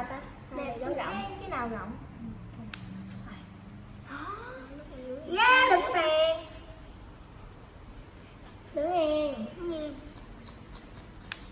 nào ta? Nè, giống rộng. Cái- nào rộng? Nha đựng tiền đứng yên